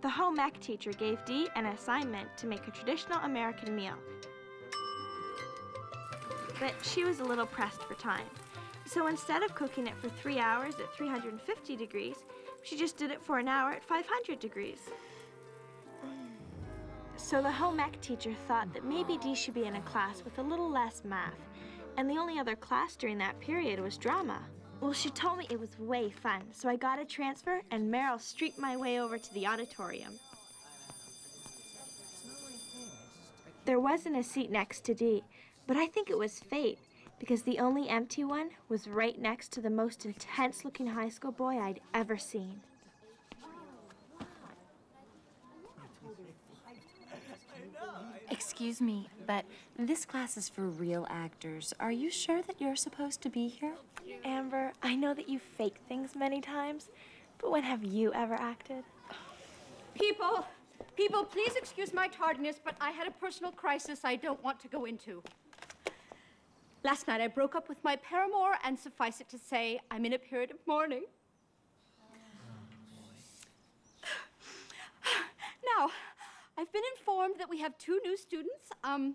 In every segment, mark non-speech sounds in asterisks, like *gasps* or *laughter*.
The home ec teacher gave Dee an assignment to make a traditional American meal. But she was a little pressed for time. So instead of cooking it for three hours at 350 degrees, she just did it for an hour at 500 degrees. So the home ec teacher thought that maybe Dee should be in a class with a little less math, and the only other class during that period was drama. Well, she told me it was way fun, so I got a transfer and Meryl streaked my way over to the auditorium. There wasn't a seat next to Dee, but I think it was fate because the only empty one was right next to the most intense looking high school boy I'd ever seen. Excuse me, but this class is for real actors. Are you sure that you're supposed to be here? Amber, I know that you fake things many times, but when have you ever acted? People, people, please excuse my tardiness, but I had a personal crisis I don't want to go into. Last night I broke up with my paramour, and suffice it to say, I'm in a period of mourning. *sighs* Now, I've been informed that we have two new students, um,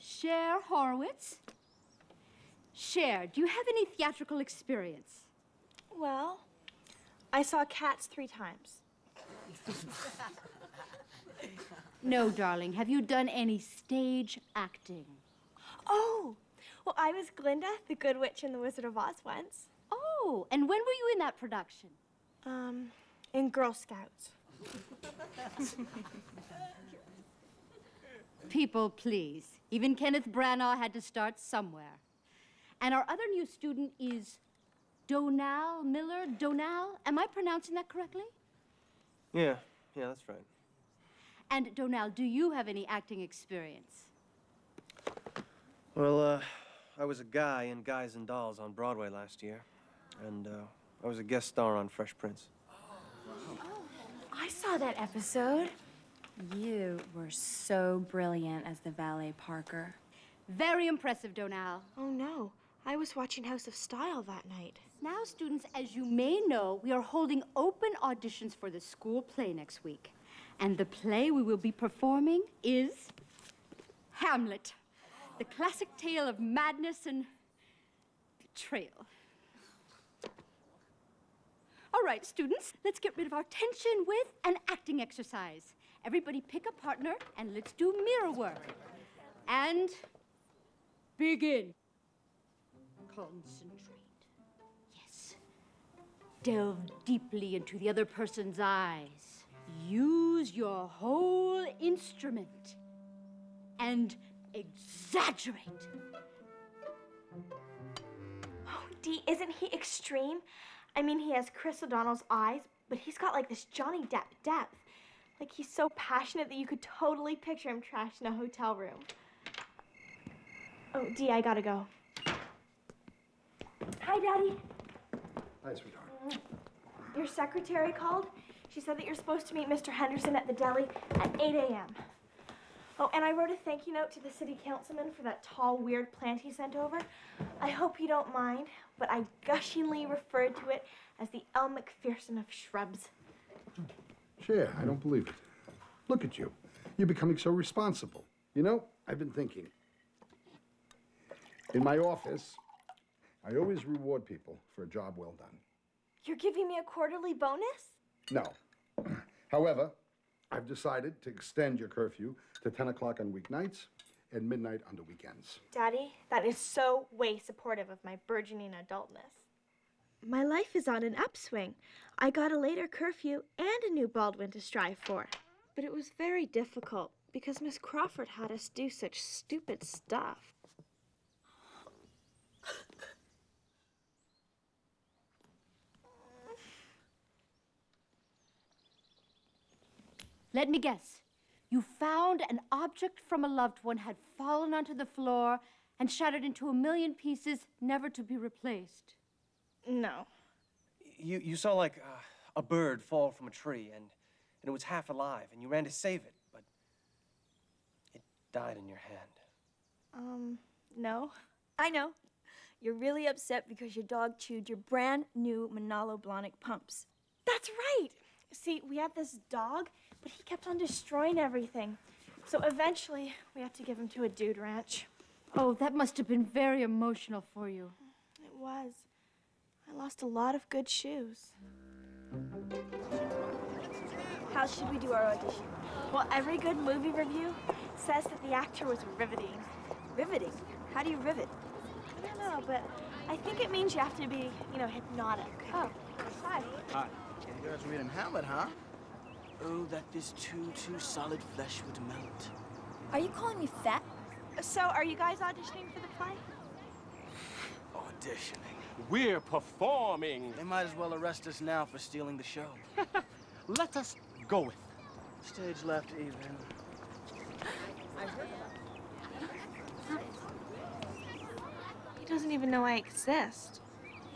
Cher Horowitz. Cher, do you have any theatrical experience? Well, I saw cats three times. No, darling. Have you done any stage acting? Oh, well, I was Glinda, the Good Witch in The Wizard of Oz once. Oh, and when were you in that production? Um, in Girl Scouts. *laughs* People, please. Even Kenneth Branagh had to start somewhere. And our other new student is Donal Miller. Donal, am I pronouncing that correctly? Yeah, yeah, that's right. And Donal, do you have any acting experience? Well, uh, I was a guy in Guys and Dolls on Broadway last year. And, uh, I was a guest star on Fresh Prince. I saw that episode. You were so brilliant as the valet Parker. Very impressive, Donal. Oh, no. I was watching House of Style that night. Now, students, as you may know, we are holding open auditions for the school play next week. And the play we will be performing is Hamlet, the classic tale of madness and betrayal. Right, students, let's get rid of our tension with an acting exercise. Everybody pick a partner and let's do mirror work. And begin. Concentrate. Yes. Delve deeply into the other person's eyes. Use your whole instrument. And exaggerate. Oh, Dee, isn't he extreme? I mean, he has Chris O'Donnell's eyes, but he's got like this Johnny Depp depth. Like he's so passionate that you could totally picture him trashed in a hotel room. Oh, Dee, I gotta go. Hi, Daddy. Hi, sweetheart. Your secretary called. She said that you're supposed to meet Mr. Henderson at the deli at 8 a.m. Oh, and I wrote a thank you note to the city councilman for that tall, weird plant he sent over. I hope you don't mind, but I gushingly referred to it as the Elle Macpherson of shrubs. Cher, I don't believe it. Look at you. You're becoming so responsible. You know, I've been thinking. In my office, I always reward people for a job well done. You're giving me a quarterly bonus? No. *clears throat* However, I've decided to extend your curfew to 10 o'clock on weeknights and midnight on the weekends. Daddy, that is so way supportive of my burgeoning adultness. My life is on an upswing. I got a later curfew and a new Baldwin to strive for. But it was very difficult because Miss Crawford had us do such stupid stuff. Let me guess. You found an object from a loved one had fallen onto the floor and shattered into a million pieces, never to be replaced. No. You, you saw like uh, a bird fall from a tree and, and it was half alive and you ran to save it, but it died in your hand. Um, no. I know. You're really upset because your dog chewed your brand new Manolo Blahnik pumps. That's right. See, we had this dog but he kept on destroying everything. So eventually, we had to give him to a dude ranch. Oh, that must have been very emotional for you. It was. I lost a lot of good shoes. How should we do our audition? Well, every good movie review says that the actor was riveting. Riveting. How do you rivet? I don't know, but I think it means you have to be, you know, hypnotic. Oh, hi. Hi. You guys reading Hamlet, huh? Oh, that this too, too solid flesh would melt. Are you calling me fat? So, are you guys auditioning for the play? *sighs* Auditioning. We're performing. They might as well arrest us now for stealing the show. *laughs* Let us go with. Stage left even. He doesn't even know I exist.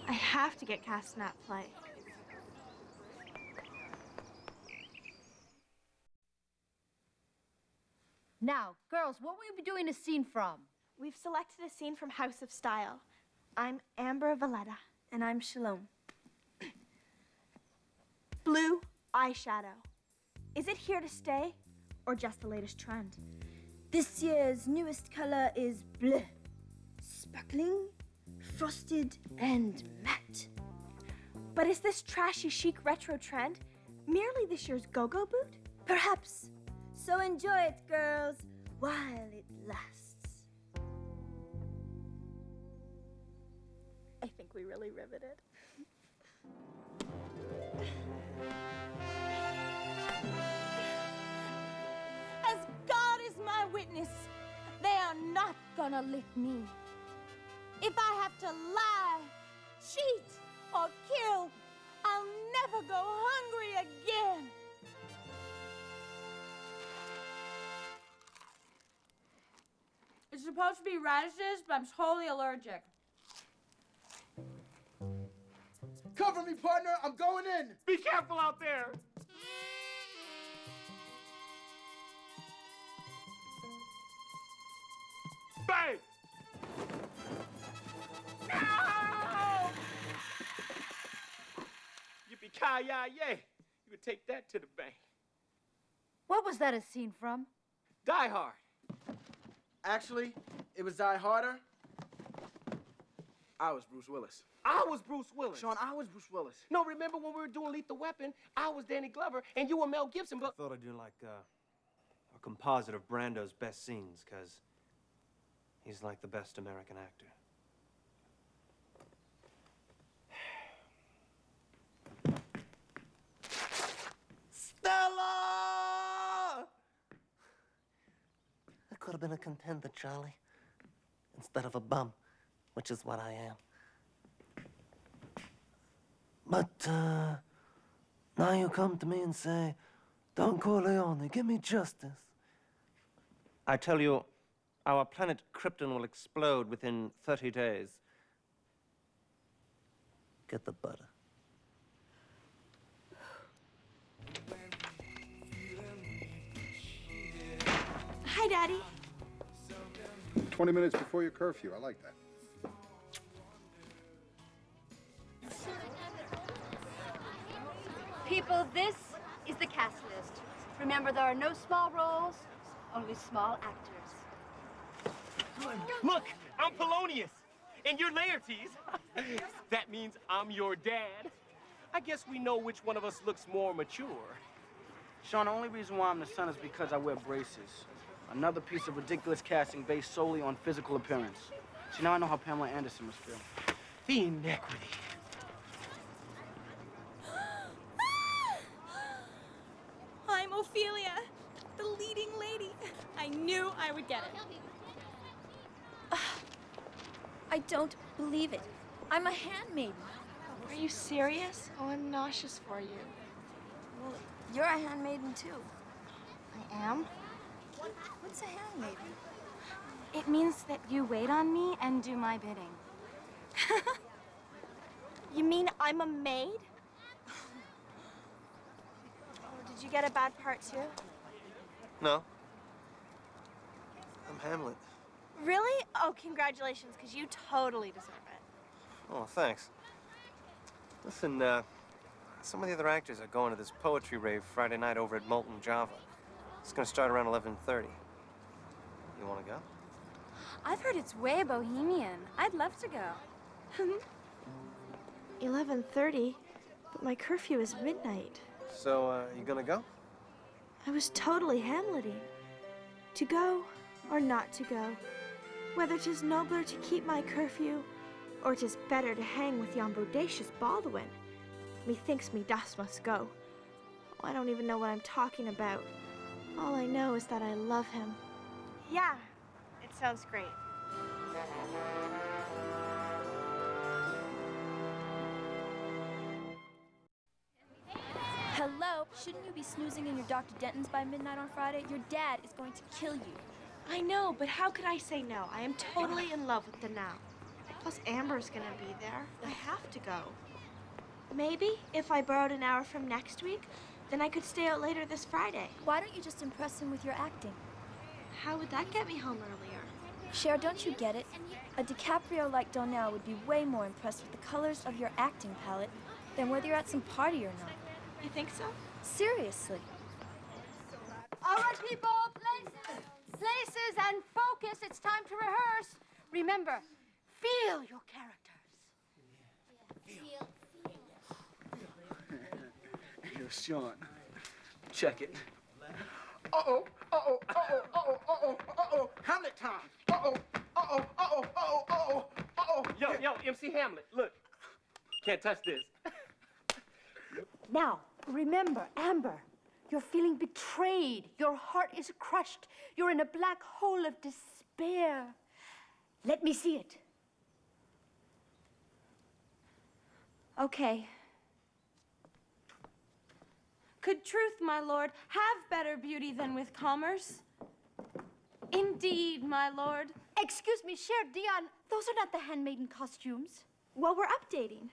I have to get cast in that play. Now, girls, what will you be doing a scene from? We've selected a scene from House of Style. I'm Amber Valletta. And I'm Shalom. *clears throat* Blue eyeshadow. Is it here to stay or just the latest trend? This year's newest color is bleu. Sparkling, frosted, and matte. But is this trashy chic retro trend merely this year's go-go boot? Perhaps. So enjoy it, girls, while it lasts. I think we really riveted. As God is my witness, they are not gonna lick me. If I have to lie, cheat, or kill, I'll never go hungry again. Supposed to be radishes, but I'm totally allergic. Cover me, partner! I'm going in! Be careful out there. Bang! No! Yippee-ki-yay! You could take that to the bank. What was that a scene from? Die Hard. Actually, it was Die Harder. I was Bruce Willis. I was Bruce Willis. Sean, I was Bruce Willis. No, remember when we were doing Lethal Weapon? I was Danny Glover, and you were Mel Gibson, but... I thought I'd do like uh, a composite of Brando's best scenes, because he's like the best American actor. Stella! I could have been a contender, Charlie, instead of a bum, which is what I am. But, uh, now you come to me and say, Don Corleone, give me justice. I tell you, our planet Krypton will explode within 30 days. Get the butter. Hi, Daddy. 20 minutes before your curfew. I like that. People, this is the cast list. Remember, there are no small roles, only small actors. Look, I'm Polonius, and you're Laertes. *laughs* that means I'm your dad. I guess we know which one of us looks more mature. Sean, the only reason why I'm the son is because I wear braces. Another piece of ridiculous casting based solely on physical appearance. See, now I know how Pamela Anderson must feel. The inequity. *gasps* I'm Ophelia, the leading lady. I knew I would get it. *sighs* I don't believe it. I'm a handmaiden. Are you serious? Oh, I'm nauseous for you. Well, you're a handmaiden too. I am? What's a handmaiden? It means that you wait on me and do my bidding. *laughs* You mean I'm a maid? Oh, did you get a bad part too? No. I'm Hamlet. Really? Oh, congratulations, because you totally deserve it. Oh, thanks. Listen, uh, Some of the other actors are going to this poetry rave Friday night over at Molten Java. It's gonna start around 11:30. You wanna go? I've heard it's way bohemian. I'd love to go. *laughs* 11:30, but my curfew is midnight. So, uh, you gonna go? I was totally Hamleting. To go or not to go. Whether 'tis nobler to keep my curfew, or 'tis better to hang with yon bodacious Baldwin. Methinks me dust must go. Oh, I don't even know what I'm talking about. All I know is that I love him. Yeah, it sounds great. Hello? Shouldn't you be snoozing in your Dr. Denton's by midnight on Friday? Your dad is going to kill you. I know, but how could I say no? I am totally in love with the now. Plus, Amber's gonna be there. I have to go. Maybe if I borrowed an hour from next week, then I could stay out later this Friday. Why don't you just impress him with your acting? How would that get me home earlier? Cher, don't you get it? A DiCaprio like Donnell would be way more impressed with the colors of your acting palette than whether you're at some party or not. You think so? Seriously. All right, people, places, places, and focus. It's time to rehearse. Remember, feel your characters. Yo, Sean, check it. Uh-oh, uh-oh, uh-oh, uh-oh, uh-oh, uh-oh, Hamlet time. Uh-oh, uh-oh, uh-oh, uh-oh, uh-oh, uh-oh. Yo, yo, MC Hamlet, look. Can't touch this. Now, remember, Amber, you're feeling betrayed. Your heart is crushed. You're in a black hole of despair. Let me see it. Okay. Could truth, my lord, have better beauty than with commerce? Indeed, my lord. Excuse me, Cher Dionne, those are not the handmaiden costumes. Well, we're updating.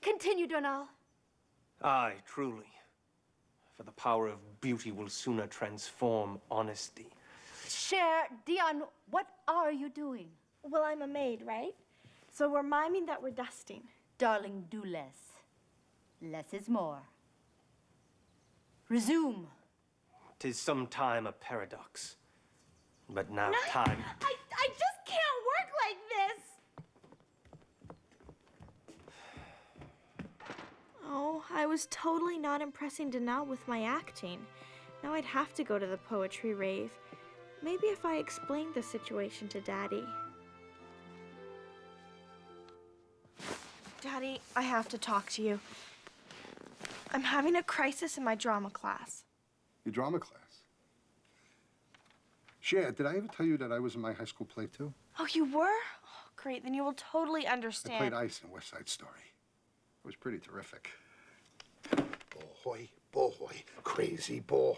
Continue, Donal. Aye, truly. For the power of beauty will sooner transform honesty. Cher Dionne, what are you doing? Well, I'm a maid, right? So we're miming that we're dusting. Darling, do less. Less is more. Resume. Tis sometime a paradox. But now time. I, I just can't work like this! Oh, I was totally not impressing Danelle with my acting. Now I'd have to go to the poetry rave. Maybe if I explained the situation to Daddy. Daddy, I have to talk to you. I'm having a crisis in my drama class. Your drama class. Cher, did I ever tell you that I was in my high school play too? Oh, you were? Oh, great, then you will totally understand. I played Ice in West Side Story. It was pretty terrific. Boy, boy, crazy boy.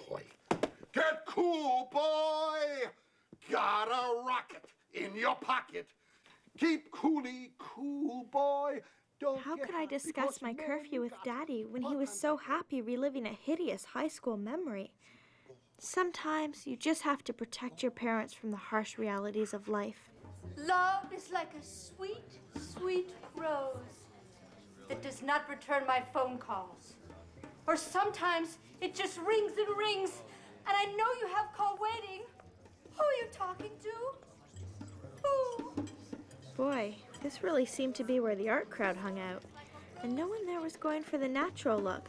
Get cool, boy! Got a rocket in your pocket. Keep coolly cool, boy. Don't How could I discuss my curfew with Daddy when he was so happy reliving a hideous high school memory? Sometimes you just have to protect your parents from the harsh realities of life. Love is like a sweet, sweet rose that does not return my phone calls. Or sometimes it just rings and rings, and I know you have call waiting. Who are you talking to? Who? Boy, this really seemed to be where the art crowd hung out. And no one there was going for the natural look.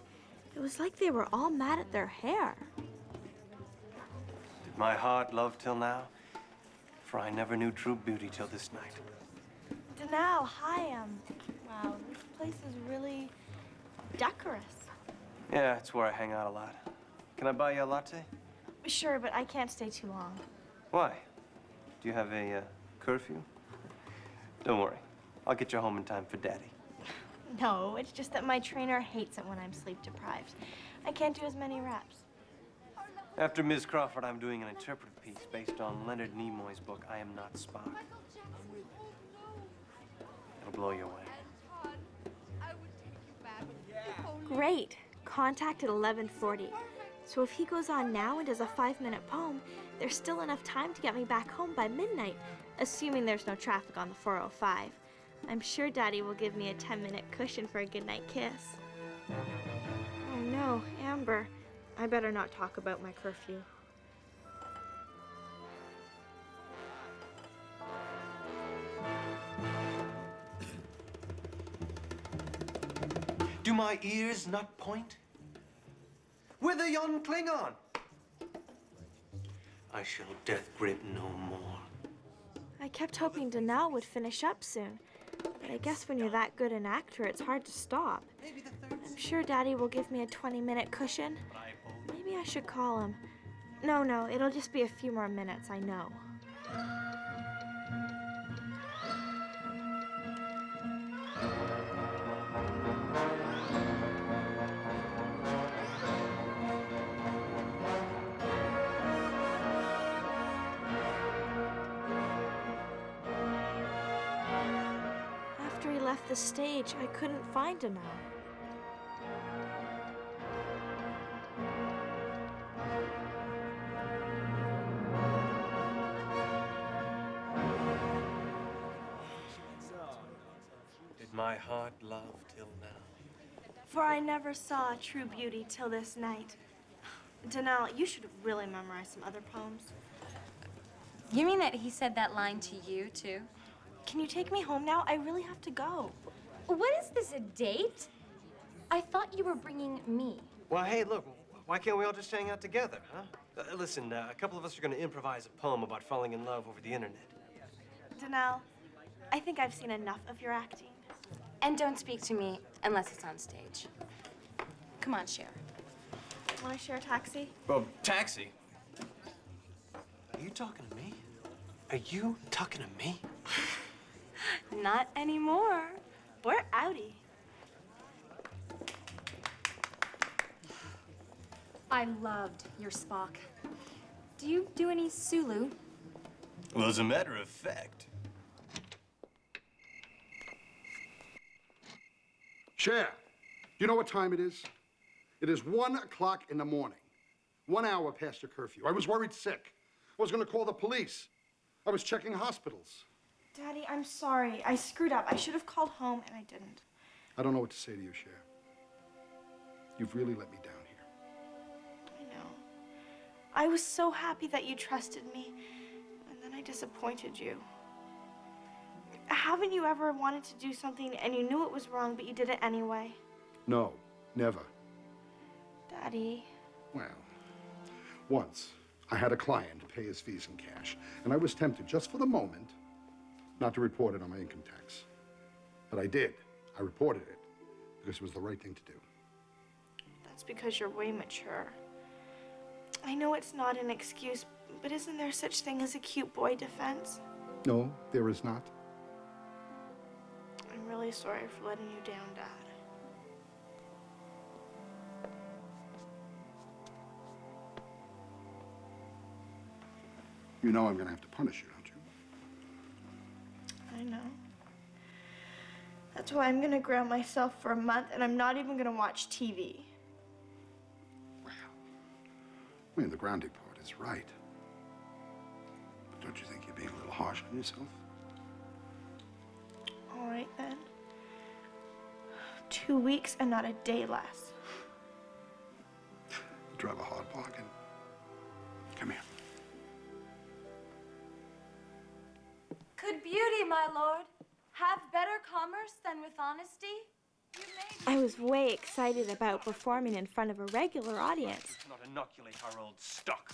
It was like they were all mad at their hair. Did my heart love till now? For I never knew true beauty till this night. Danao, hi, um, wow, this place is really decorous. Yeah, it's where I hang out a lot. Can I buy you a latte? Sure, but I can't stay too long. Why? Do you have a uh, curfew? Don't worry. I'll get you home in time for Daddy. No, it's just that my trainer hates it when I'm sleep deprived. I can't do as many reps. After Ms. Crawford, I'm doing an interpretive piece based on Leonard Nimoy's book, I Am Not Spock. It'll blow you away. Great. Contact at 11:40. So if he goes on now and does a five-minute poem, there's still enough time to get me back home by midnight, assuming there's no traffic on the 405. I'm sure Daddy will give me a 10 minute cushion for a goodnight kiss. Oh no, Amber. I better not talk about my curfew. Do my ears not point? Whither yon Klingon? I shall death grip no more. I kept hoping Danelle would finish up soon. But I guess when you're that good an actor, it's hard to stop. I'm sure Daddy will give me a 20 minute cushion. Maybe I should call him. No, no, it'll just be a few more minutes, I know. Left the stage, I couldn't find Danelle. Did my heart love till now? For I never saw true beauty till this night. Danelle, you should really memorize some other poems. You mean that he said that line to you, too? Can you take me home now? I really have to go. What is this, a date? I thought you were bringing me. Well, hey, look, why can't we all just hang out together, huh? Uh, listen, uh, a couple of us are going to improvise a poem about falling in love over the internet. Danelle, I think I've seen enough of your acting. And don't speak to me unless it's on stage. Come on, Cher. Want to share a taxi? Well, taxi? Are you talking to me? Are you talking to me? *laughs* Not anymore. We're outie. I loved your Spock. Do you do any Sulu? Well, as a matter of fact. Cher, do you know what time it is? It is one o'clock in the morning. One hour past your curfew. I was worried sick. I was going to call the police. I was checking hospitals. Daddy, I'm sorry. I screwed up. I should have called home and I didn't. I don't know what to say to you, Cher. You've really let me down here. I know. I was so happy that you trusted me, and then I disappointed you. Haven't you ever wanted to do something and you knew it was wrong, but you did it anyway? No, never. Daddy. Well, once I had a client pay his fees in cash, and I was tempted, just for the moment, not to report it on my income tax. But I did. I reported it because it was the right thing to do. That's because you're way mature. I know it's not an excuse, but isn't there such thing as a cute boy defense? No, there is not. I'm really sorry for letting you down, Dad. You know I'm going to have to punish you, don't you? I know. That's why I'm gonna ground myself for a month and I'm not even gonna watch TV. Wow. I mean, the grounding part is right. But don't you think you're being a little harsh on yourself? All right then. Two weeks and not a day less. You drive a hard bargain. Could beauty, my lord, have better commerce than with honesty? I was way excited about performing in front of a regular audience. Not inoculate our old stock.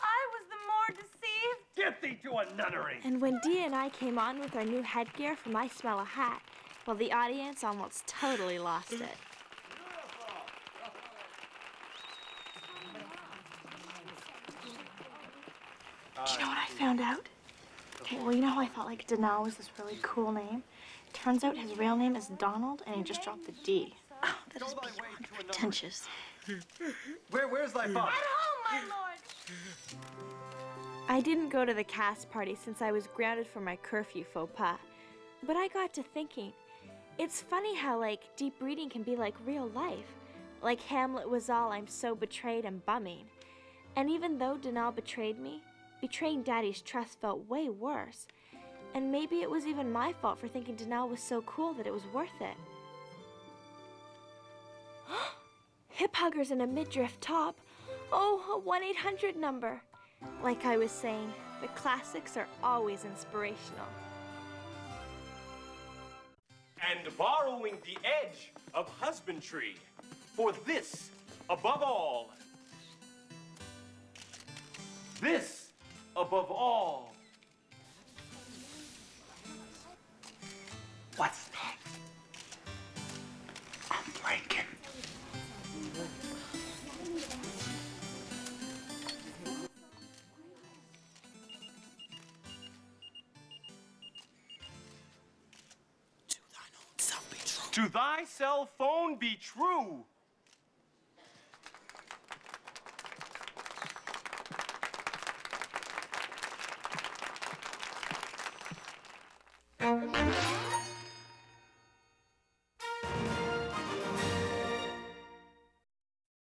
I was the more deceived. Get thee to a nunnery! And when Dia and I came on with our new headgear from I Smell a Hat, well, the audience almost totally lost it. Do you know what I found out? Okay, well, you know how I thought like Danelle was this really cool name? Turns out his real name is Donald, and he just dropped the D. Oh, that is beyond pretentious. Where, where's thy father? home, my lord. I didn't go to the cast party since I was grounded for my curfew faux pas. But I got to thinking, it's funny how, like, deep reading can be like real life. Like Hamlet was all, I'm so betrayed and bumming. And even though Danelle betrayed me, betraying Daddy's trust felt way worse. And maybe it was even my fault for thinking Danelle was so cool that it was worth it. *gasps* Hip huggers in a midriff top. Oh, a 1 800 number. Like I was saying, the classics are always inspirational. And borrowing the edge of husbandry for this above all. This above all. What's that? I'm blanking. To thy cell phone be true.